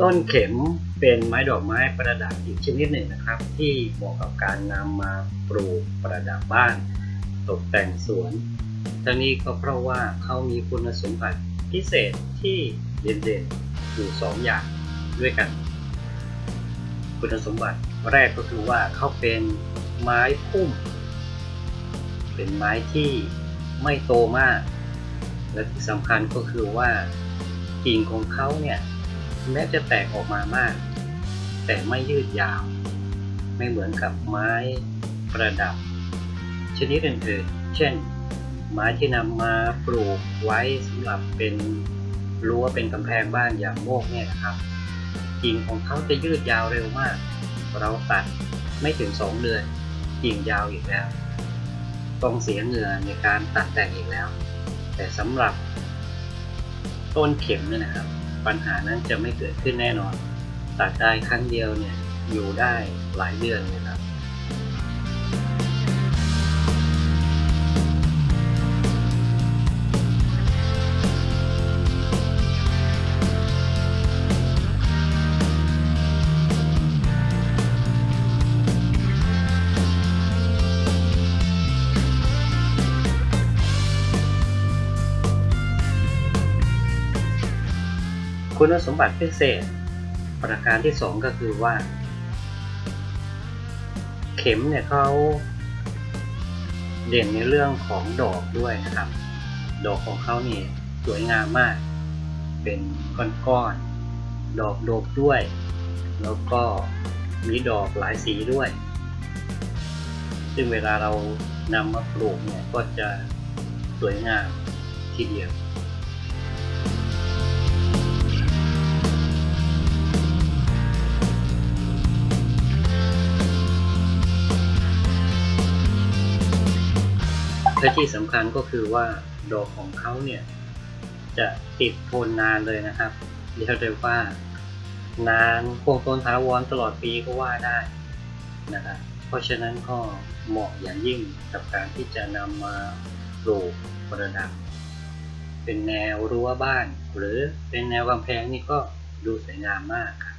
ต้นเข็มเป็นไม้ดอกไม้ประดับอีกชนิดหนึ่งนะครับ ที่เหมาะกับการนำมาปลูกประดับบ้าน ตกแต่งสวนทั้งนี้ก็เพราะว่าเขามีคุณสมบัติพิเศษที่เด่นๆอยู่สองอย่างด้วยกัน คุณสมบัติแรกก็คือว่าเขาเป็นไม้พุ่ม เป็นไม้ที่ไม่โตมาก และที่สำคัญก็คือว่ากิ่งของเขาเนี่ย แม้จะแตกออกมามาก แต่ไม่ยืดยาว ไม่เหมือนกับไม้ประดับ ชนิดอื่นๆ เช่น ไม้ที่นำมาปลูกไว้สำหรับเป็นรั้วเป็นกำแพงบ้านอย่างโมกเนี่ยนะครับกิ่งของเขาจะยืดยาวเร็วมาก เราตัดไม่ถึงสองเดือนกิ่งยาวอีกแล้ว ต้องเสียเหงื่อในการตัดแต่งอีกแล้ว แต่สำหรับต้นเข็มเนี่ยนะครับ ปัญหานั้นจะไม่เกิดขึ้นแน่นอนตัดได้ครั้งเดียวเนี่ยอยู่ได้หลายเดือนเลยครับ คุณสมบัติพิเศษ ประการที่สองก็คือว่า เข็มเนี่ยเขาเด่นในเรื่องของดอกด้วยนะครับ ดอกของเขานี่สวยงามมาก เป็นก้อนๆดอกโดกด้วย แล้วก็มีดอกหลายสีด้วย ซึ่งเวลาเรานำมาปลูกเนี่ยก็จะสวยงามทีเดียว และที่สำคัญก็คือว่าดอกของเขาเนี่ยจะติดทนนานเลยนะครับเรียกได้ว่านานคงทนถาวรตลอดปีก็ว่าได้นะครับเพราะฉะนั้นก็เหมาะอย่างยิ่งกับการที่จะนำมาปลูกประดับ เป็นแนวรั้วบ้าน หรือเป็นแนวกำแพงนี่ก็ดูสวยงามมากครับ